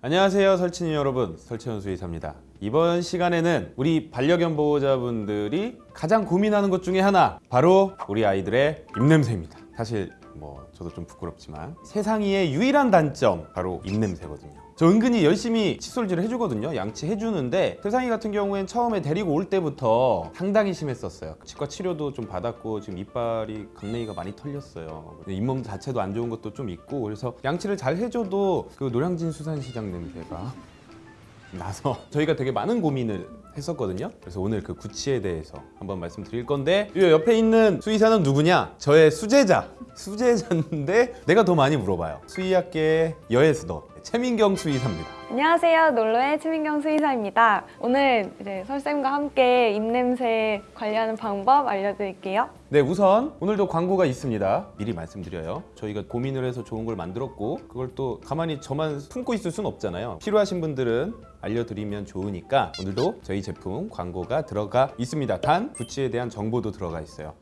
안녕하세요 설친이 여러분. 설치현 수의사입니다. 이번 시간에는 우리 반려견 보호자분들이 가장 고민하는 것 중에 하나 바로 우리 아이들의 입냄새입니다 사실 뭐 저도 좀 부끄럽지만 세상이의 유일한 단점 바로 입냄새거든요. 저 은근히 열심히 칫솔질을 해주거든요. 양치해주는데 세상이 같은 경우엔 처음에 데리고 올 때부터 상당히 심했었어요. 치과 치료도 좀 받았고 지금 이빨이 강냉이가 많이 털렸어요. 잇몸 자체도 안 좋은 것도 좀 있고 그래서 양치를 잘 해줘도 그 노량진 수산시장 냄새가 나서 저희가 되게 많은 고민을 했었거든요. 그래서 오늘 그 구치에 대해서 한번 말씀드릴 건데 이 옆에 있는 수의사는 누구냐? 저의 수제자. 수제자인데 내가 더 많이 물어봐요. 수의학계의 여예스더 최민경 수의사입니다 안녕하세요. 놀러의 최민경 수의사입니다. 오늘 이제 설쌤과 함께 입냄새 관리하는 방법 알려드릴게요. 네 우선 오늘도 광고가 있습니다 미리 말씀드려요 저희가 고민을 해서 좋은 걸 만들었고 그걸 또 가만히 저만 품고 있을 순 없잖아요 필요하신 분들은 알려드리면 좋으니까 오늘도 저희 제품 광고가 들어가 있습니다 단 구취에 대한 정보도 들어가 있어요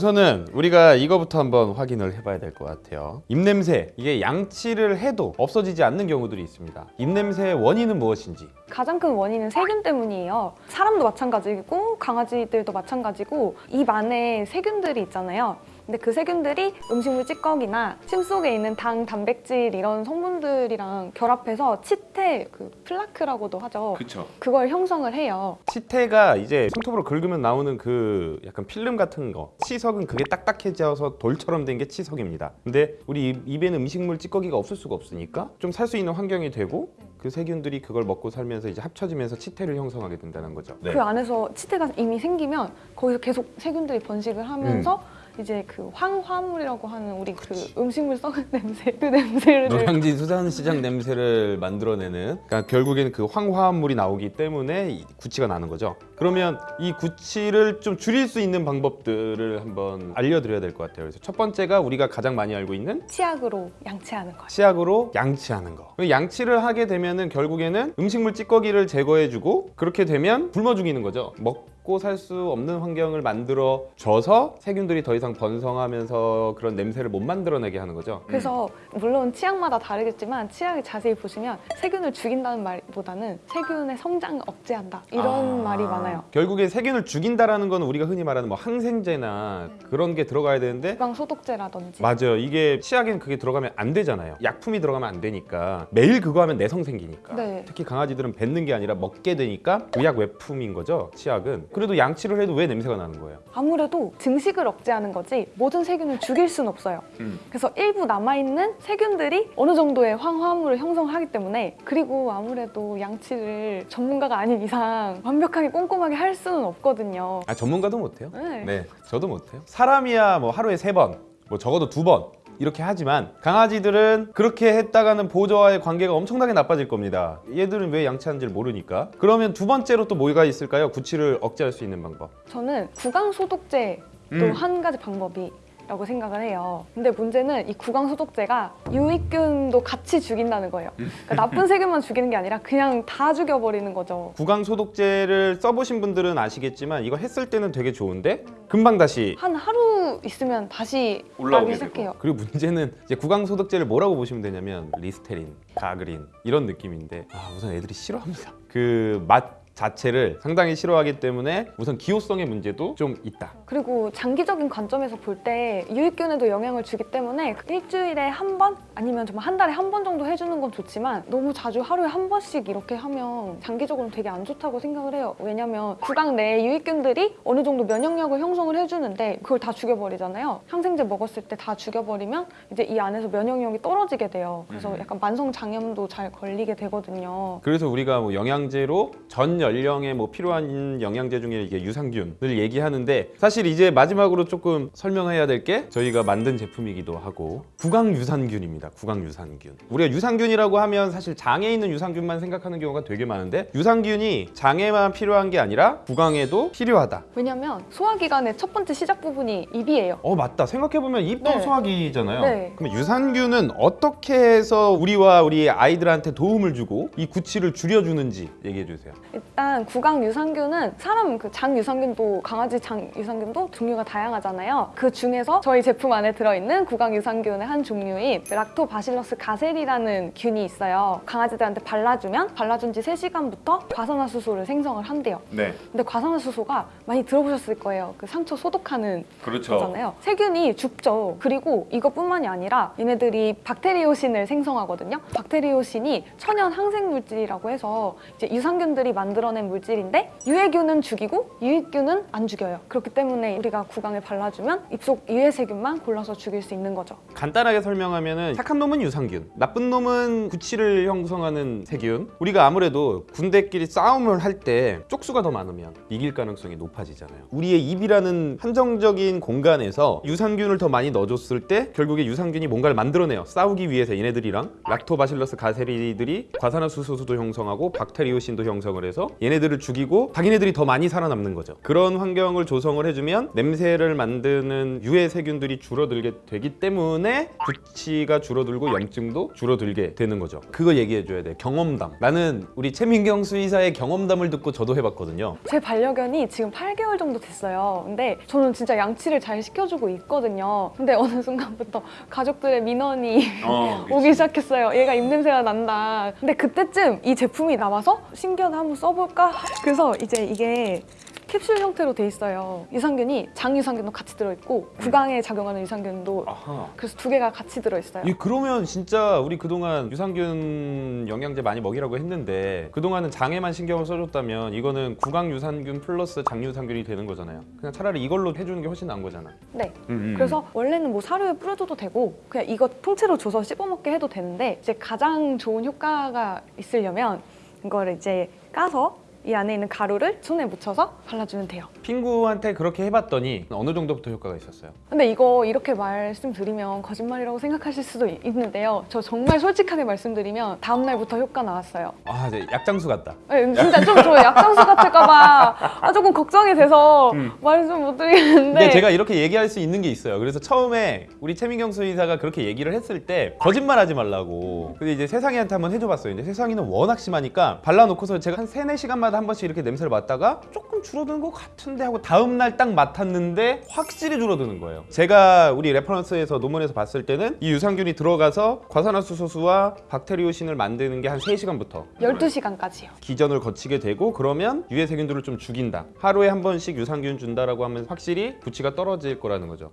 우선은 우리가 이거부터 한번 확인을 해봐야 될 것 같아요 입냄새 이게 양치를 해도 없어지지 않는 경우들이 있습니다 입냄새의 원인은 무엇인지 가장 큰 원인은 세균 때문이에요. 사람도 마찬가지고 강아지들도 마찬가지고 입 안에 세균들이 있잖아요. 근데 그 세균들이 음식물 찌꺼기나 침 속에 있는 당, 단백질 이런 성분들이랑 결합해서 치태, 그 플라크라고도 하죠. 그쵸 그걸 형성을 해요. 치태가 이제 손톱으로 긁으면 나오는 그 약간 필름 같은 거 치석은 그게 딱딱해져서 돌처럼 된 게 치석입니다 근데 우리 입- 입에는 음식물 찌꺼기가 없을 수가 없으니까 좀 살 수 있는 환경이 되고 그 세균들이 그걸 먹고 살면서 이제 합쳐지면서 치태를 형성하게 된다는 거죠 네. 그 안에서 치태가 이미 생기면 거기서 계속 세균들이 번식을 하면서 이제 그 황화물이라고 하는 우리 그 음식물 썩은 냄새 그 냄새를 노량진 수산시장 냄새를 만들어내는 그러니까 결국에는 그 황화물이 나오기 때문에 이 구취가 나는 거죠 그러면 이 구취를 좀 줄일 수 있는 방법들을 한번 알려드려야 될 것 같아요 그래서 첫 번째가 우리가 가장 많이 알고 있는 치약으로 양치하는 거예요. 치약으로 양치하는 거. 그 양치를 하게 되면 은 결국에는 음식물 찌꺼기를 제거해주고 그렇게 되면 굶어 죽이는 거죠. 먹 고 살 수 없는 환경을 만들어 줘서 세균들이 더 이상 번성하면서 그런 냄새를 못 만들어내게 하는 거죠. 그래서 물론 치약마다 다르겠지만 치약을 자세히 보시면 세균을 죽인다는 말보다는 세균의 성장을 억제한다 이런 아. 말이 많아요. 결국에 세균을 죽인다라는 건 우리가 흔히 말하는 뭐 항생제나 그런 게 들어가야 되는데 소독제라든지 맞아요. 이게 치약엔 그게 들어가면 안 되잖아요. 약품이 들어가면 안 되니까 매일 그거 하면 내성 생기니까. 네. 특히 강아지들은 뱉는 게 아니라 먹게 되니까 의약 외품인 거죠. 치약은. 그래도 양치를 해도 왜 냄새가 나는 거예요? 아무래도 증식을 억제하는 거지 모든 세균을 죽일 수는 없어요. 음. 그래서 일부 남아있는 세균들이 어느 정도의 황화물을 형성하기 때문에 그리고 아무래도 양치를 전문가가 아닌 이상 완벽하게 꼼꼼하게 할 수는 없거든요. 아 전문가도 못해요. 네. 네, 저도 못해요. 사람이야 뭐 하루에 세 번, 뭐 적어도 두 번. 이렇게 하지만 강아지들은 그렇게 했다가는 보호자와의 관계가 엄청나게 나빠질 겁니다. 얘들은 왜 양치하는지를 모르니까. 그러면 두 번째로 또 뭐가 있을까요? 구취를 억제할 수 있는 방법. 저는 구강 소독제도 음. 한 가지 방법이 라고 생각을 해요. 근데 문제는 이 구강 소독제가 유익균도 같이 죽인다는 거예요. 그러니까 나쁜 세균만 죽이는 게 아니라 그냥 다 죽여버리는 거죠. 구강 소독제를 써보신 분들은 아시겠지만 이거 했을 때는 되게 좋은데 금방 다시 한 하루 있으면 다시 올라오게 시작해요. 그리고 문제는 이제 구강 소독제를 뭐라고 보시면 되냐면 리스테린, 가그린 이런 느낌인데 아, 우선 애들이 싫어합니다. 그맛 자체를 상당히 싫어하기 때문에 우선 기호성의 문제도 좀 있다. 그리고 장기적인 관점에서 볼 때 유익균에도 영향을 주기 때문에 일주일에 한 번 아니면 정말 한 달에 한 번 정도 해주는 건 좋지만 너무 자주 하루에 한 번씩 이렇게 하면 장기적으로 되게 안 좋다고 생각을 해요. 왜냐면 구강 내에 유익균들이 어느 정도 면역력을 형성을 해주는데 그걸 다 죽여버리잖아요. 항생제 먹었을 때 다 죽여버리면 이제 이 안에서 면역력이 떨어지게 돼요. 그래서 약간 만성 장염도 잘 걸리게 되거든요. 그래서 우리가 뭐 영양제로 전 연령에 뭐 필요한 영양제 중에 이게 유산균을 얘기하는데 사실 이제 마지막으로 조금 설명해야 될 게 저희가 만든 제품이기도 하고 구강 유산균입니다. 구강 유산균. 우리가 유산균이라고 하면 사실 장에 있는 유산균만 생각하는 경우가 되게 많은데 유산균이 장에만 필요한 게 아니라 구강에도 필요하다. 왜냐면 소화기관의 첫 번째 시작 부분이 입이에요. 어 맞다 생각해보면 입도 네. 소화기잖아요 네. 그럼 유산균은 어떻게 해서 우리와 우리 아이들한테 도움을 주고 이 구취를 줄여주는지 얘기해 주세요 일단 일단 구강 유산균은 사람 그 장 유산균도 강아지 장 유산균도 종류가 다양하잖아요. 그 중에서 저희 제품 안에 들어있는 구강 유산균의 한 종류인 락토바실러스 가셀이라는 균이 있어요. 강아지들한테 발라주면 발라준 지 3시간부터 과산화수소를 생성을 한대요. 네. 근데 과산화수소가 많이 들어보셨을 거예요. 그 상처 소독하는 그렇죠. 거잖아요. 세균이 죽죠. 그리고 이것뿐만이 아니라 얘네들이 박테리오신을 생성하거든요. 박테리오신이 천연 항생 물질이라고 해서 이제 유산균들이 만 들어낸 물질인데 유해균은 죽이고 유익균은 안 죽여요. 그렇기 때문에 우리가 구강에 발라주면 입속 유해세균만 골라서 죽일 수 있는 거죠. 간단하게 설명하면은 착한 놈은 유산균, 나쁜 놈은 구취를 형성하는 세균. 우리가 아무래도 군대끼리 싸움을 할 때 쪽수가 더 많으면 이길 가능성이 높아지잖아요. 우리의 입이라는 한정적인 공간에서 유산균을 더 많이 넣어줬을 때 결국에 유산균이 뭔가를 만들어내요. 싸우기 위해서 얘네들이랑 락토바실러스 가세리들이 과산화수소도 형성하고 박테리오신도 형성을 해서 얘네들을 죽이고 자기네들이 더 많이 살아남는 거죠. 그런 환경을 조성을 해주면 냄새를 만드는 유해 세균들이 줄어들게 되기 때문에 구취가 줄어들고 염증도 줄어들게 되는 거죠. 그거 얘기해줘야 돼. 경험담. 나는 우리 최민경 수의사의 경험담을 듣고 저도 해봤거든요. 제 반려견이 지금 8개월 정도 됐어요. 근데 저는 진짜 양치를 잘 시켜주고 있거든요. 근데 어느 순간부터 가족들의 민원이 오기 시작했어요. 얘가 입냄새가 난다. 근데 그때쯤 이 제품이 나와서 신기하다 한번 써 볼까? 그래서 이제 이게 캡슐 형태로 돼 있어요. 유산균이 장 유산균도 같이 들어있고 구강에 작용하는 유산균도 아하. 그래서 두 개가 같이 들어있어요. 이 그러면 진짜 우리 그동안 유산균 영양제 많이 먹이라고 했는데 그동안은 장에만 신경을 써줬다면 이거는 구강 유산균 플러스 장 유산균이 되는 거잖아요. 그냥 차라리 이걸로 해주는 게 훨씬 나은 거잖아. 네. 음, 음. 그래서 원래는 뭐 사료에 뿌려줘도 되고 그냥 이거 통째로 줘서 씹어먹게 해도 되는데 이제 가장 좋은 효과가 있으려면 이거를 이제 까서 이 안에 있는 가루를 손에 묻혀서 발라주면 돼요. 핑구한테 그렇게 해봤더니 어느 정도부터 효과가 있었어요? 근데 이거 이렇게 말씀드리면 거짓말이라고 생각하실 수도 있- 있는데요. 저 정말 솔직하게 말씀드리면 다음 날부터 효과 나왔어요. 아, 이제 약장수 같다. 네, 진짜 좀 저 약장수 같을까봐 아, 조금 걱정이 돼서 말씀 못 드리겠는데. 음. 근데 제가 이렇게 얘기할 수 있는 게 있어요. 그래서 처음에 우리 최민경 수의사가 그렇게 얘기를 했을 때 거짓말하지 말라고. 근데 이제 세상이한테 한번 해줘봤어요. 근데 세상이는 워낙 심하니까 발라놓고서 제가 한 세네 시간 마다 한 번씩 이렇게 냄새를 맡다가 조금 줄어드는 것 같은데 하고 다음 날 딱 맡았는데 확실히 줄어드는 거예요. 제가 우리 reference에서 논문에서 봤을 때는 이 유산균이 들어가서 과산화수소수와 박테리오신을 만드는 게 한 3시간부터 12시간까지요. 기전을 거치게 되고 그러면 유해 세균들을 좀 죽인다. 하루에 한 번씩 유산균 준다라고 하면 확실히 부치가 떨어질 거라는 거죠.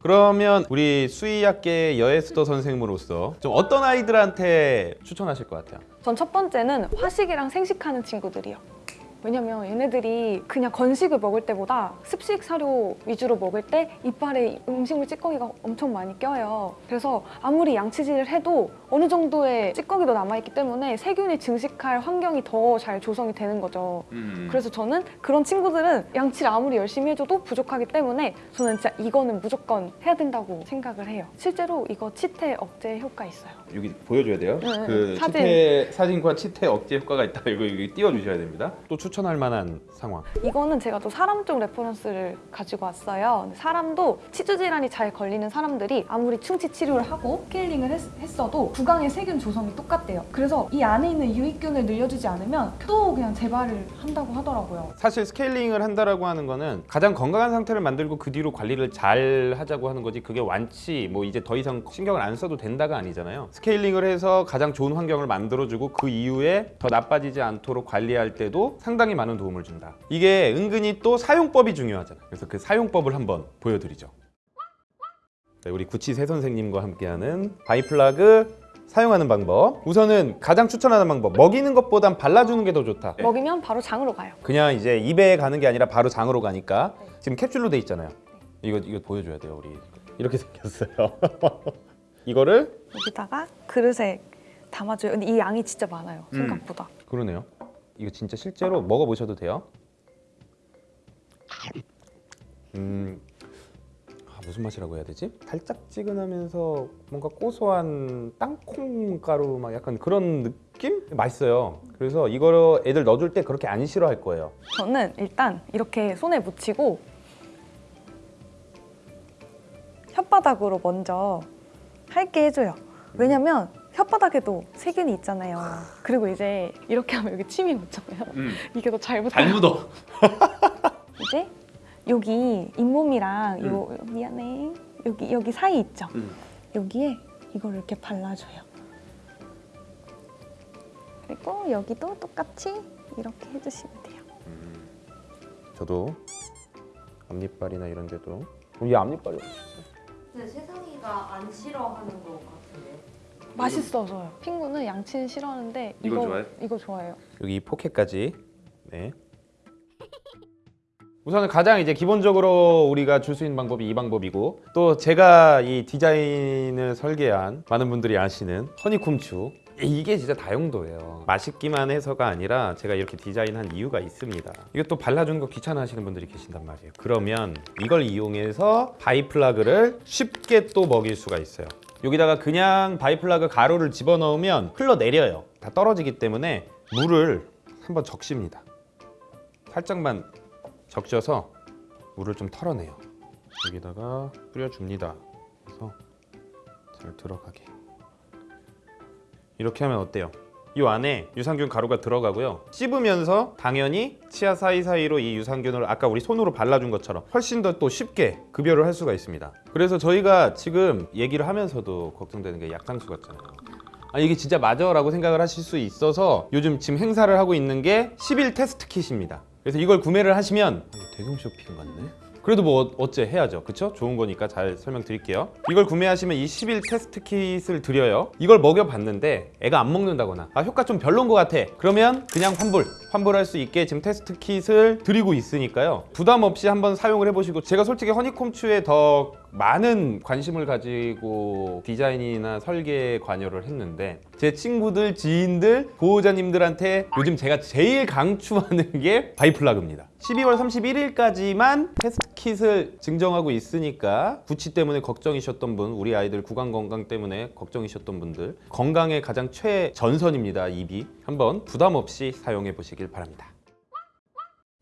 그러면 우리 수의학계 여에스더 선생님으로서 좀 어떤 아이들한테 추천하실 것 같아요? 전 첫 번째는 화식이랑 생식하는 친구들이요. 왜냐면 얘네들이 그냥 건식을 먹을 때보다 습식 사료 위주로 먹을 때 이빨에 음식물 찌꺼기가 엄청 많이 껴요. 그래서 아무리 양치질을 해도 어느 정도의 찌꺼기도 남아있기 때문에 세균이 증식할 환경이 더 잘 조성이 되는 거죠. 그래서 저는 그런 친구들은 양치를 아무리 열심히 해줘도 부족하기 때문에 저는 진짜 이거는 무조건 해야 된다고 생각을 해요. 실제로 이거 치태 억제 효과 있어요. 여기 보여줘야 돼요. 네, 네. 그 사진. 치태 사진과 치태 억제 효과가 있다. 이거 여기 띄워주셔야 됩니다. 또 추천 할 만한 상황. 이거는 제가 또 사람 쪽 reference를 가지고 왔어요. 사람도 치주 질환이 잘 걸리는 사람들이 아무리 충치 치료를 하고 스케일링을 했, 어도 구강의 세균 조성이 똑같대요. 그래서 이 안에 있는 유익균을 늘려주지 않으면 또 그냥 재발을 한다고 하더라고요. 사실 스케일링을 한다라고 하는 거는 가장 건강한 상태를 만들고 그 뒤로 관리를 잘 하자고 하는 거지 그게 완치 뭐 이제 더 이상 신경을 안 써도 된다가 아니잖아요 스케일링을 해서 가장 좋은 환경을 만들어주고 그 이후에 더 나빠지지 않도록 관리할 때도 상당히 많은 도움을 준다 이게 은근히 또 사용법이 중요하잖아요 그래서 그 사용법을 한번 보여드리죠 네, 우리 구치세 선생님과 함께하는 바이플라그 사용하는 방법 우선은 가장 추천하는 방법 먹이는 것보단 발라주는 게 더 좋다 먹이면 바로 장으로 가요. 그냥 이제 입에 가는 게 아니라 바로 장으로 가니까 지금 캡슐로 돼 있잖아요. 이거 이거 보여줘야 돼요 우리 이렇게 생겼어요. 이거를 여기다가 그릇에 담아줘요. 근데 이 양이 진짜 많아요. 음. 생각보다. 그러네요. 이거 진짜 실제로 먹어보셔도 돼요. 음 아, 무슨 맛이라고 해야 되지? 달짝지근하면서 뭔가 고소한 땅콩 가루 막 약간 그런 느낌? 맛있어요. 그래서 이거 애들 넣어줄 때 그렇게 안 싫어할 거예요. 저는 일단 이렇게 손에 묻히고 혓바닥으로 먼저 핥게 해줘요. 왜냐면 혓바닥에도 세균이 있잖아요. 그리고 이제 이렇게 하면 여기 침이 묻잖아요. 이게 더잘 붙어요. 묻어. 이제 여기 잇몸이랑 요 미안해 여기 여기 사이 있죠. 음. 여기에 이걸 이렇게 발라줘요. 그리고 여기도 똑같이 이렇게 해주시면 돼요. 저도 앞니빨이나 이런 데도 이 앞니빨이 근데 세상이가 안 싫어하는 것 같은데. 맛있어서요. 핑구는 양치는 싫어하는데 이거 이거 좋아해? 이거 좋아해요. 여기 이 포켓까지. 네. 우선은 가장 이제 기본적으로 우리가 줄 수 있는 방법이 이 방법이고 또 제가 이 디자인을 설계한 많은 분들이 아시는 허니콤추 이게 진짜 다용도예요 맛있기만 해서가 아니라 제가 이렇게 디자인한 이유가 있습니다 이것도 발라주는 거 귀찮아 하시는 분들이 계신단 말이에요 그러면 이걸 이용해서 바이플라그를 쉽게 또 먹일 수가 있어요 여기다가 그냥 바이플라그 가루를 집어넣으면 흘러내려요 다 떨어지기 때문에 물을 한번 적십니다 살짝만 적셔서 물을 좀 털어내요. 여기다가 뿌려줍니다. 그래서 잘 들어가게. 이렇게 하면 어때요? 이 안에 유산균 가루가 들어가고요. 씹으면서 당연히 치아 사이사이로 이 유산균을 아까 우리 손으로 발라준 것처럼 훨씬 더 또 쉽게 급여를 할 수가 있습니다. 그래서 저희가 지금 얘기를 하면서도 걱정되는 게 약상수 같잖아요. 아 이게 진짜 맞아 라고 생각을 하실 수 있어서 요즘 지금 행사를 하고 있는 게 10일 테스트 킷입니다. 그래서 이걸 구매를 하시면 대금 쇼핑 같네. 그래도 뭐 어- 어째 해야죠. 그쵸? 좋은 거니까 잘 설명드릴게요. 이걸 구매하시면 이 10일 test kit을 드려요. 이걸 먹여봤는데 애가 안 먹는다거나 아 효과 좀 별론 것 같아. 그러면 그냥 환불, 환불할 수 있게 지금 test kit을 드리고 있으니까요. 부담 없이 한번 사용을 해보시고 제가 솔직히 허니콤추에 더 많은 관심을 가지고 디자인이나 설계에 관여를 했는데 제 친구들, 지인들, 보호자님들한테 요즘 제가 제일 강추하는 게 바이플라그입니다. 12월 31일까지만 test kit을 증정하고 있으니까 구취 때문에 걱정이셨던 분, 우리 아이들 구강 건강 때문에 걱정이셨던 분들 건강의 가장 최전선입니다. 입이 한번 부담 없이 사용해 보시길 바랍니다.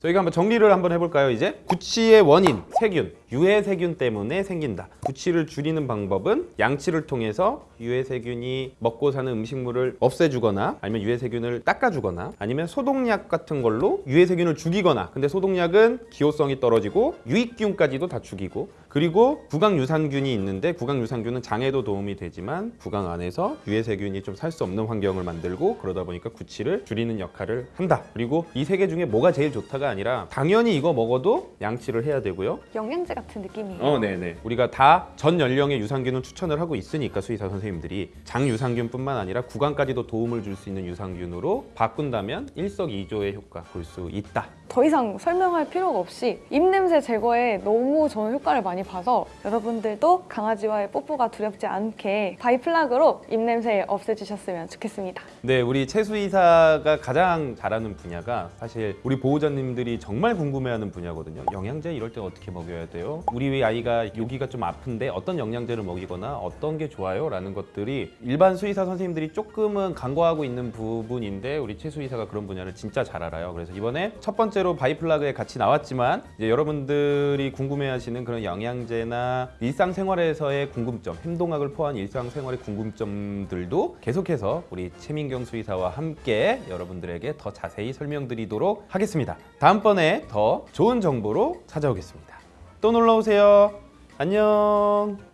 저희가 한번 정리를 한번 해볼까요 이제 구취의 원인 세균 유해 세균 때문에 생긴다 구취를 줄이는 방법은 양치를 통해서 유해 세균이 먹고 사는 음식물을 없애주거나 아니면 유해 세균을 닦아주거나 아니면 소독약 같은 걸로 유해 세균을 죽이거나 근데 소독약은 기호성이 떨어지고 유익균까지도 다 죽이고 그리고 구강 유산균이 있는데 구강 유산균은 장에도 도움이 되지만 구강 안에서 유해 세균이 좀 살 수 없는 환경을 만들고 그러다 보니까 구취를 줄이는 역할을 한다. 그리고 이 세 개 중에 뭐가 제일 좋다가 아니라 당연히 이거 먹어도 양치를 해야 되고요. 영양제 같은 느낌이에요. 어, 네네. 우리가 다 전 연령의 유산균을 추천을 하고 있으니까 수의사 선생님들이 장 유산균뿐만 아니라 구강까지도 도움을 줄 수 있는 유산균으로 바꾼다면 일석이조의 효과 볼 수 있다. 더 이상 설명할 필요가 없이 입냄새 제거에 너무 저는 효과를 많이 봐서 여러분들도 강아지와의 뽀뽀가 두렵지 않게 바이플라그로 입냄새 없애주셨으면 좋겠습니다. 네, 우리 최수의사가 가장 잘하는 분야가 사실 우리 보호자님들이 정말 궁금해하는 분야거든요. 영양제 이럴 때 어떻게 먹여야 돼요? 우리 아이가 여기가 좀 아픈데 어떤 영양제를 먹이거나 어떤 게 좋아요? 라는 것들이 일반 수의사 선생님들이 조금은 간과하고 있는 부분인데 우리 최수의사가 그런 분야를 진짜 잘 알아요. 그래서 이번에 첫 번째 로 바이플라그에 같이 나왔지만 이제 여러분들이 궁금해하시는 그런 영양제나 일상생활에서의 궁금점, 행동학을 포함한 일상생활의 궁금점들도 계속해서 우리 최민경 수의사와 함께 여러분들에게 더 자세히 설명드리도록 하겠습니다. 다음번에 더 좋은 정보로 찾아오겠습니다. 또 놀러 오세요. 안녕.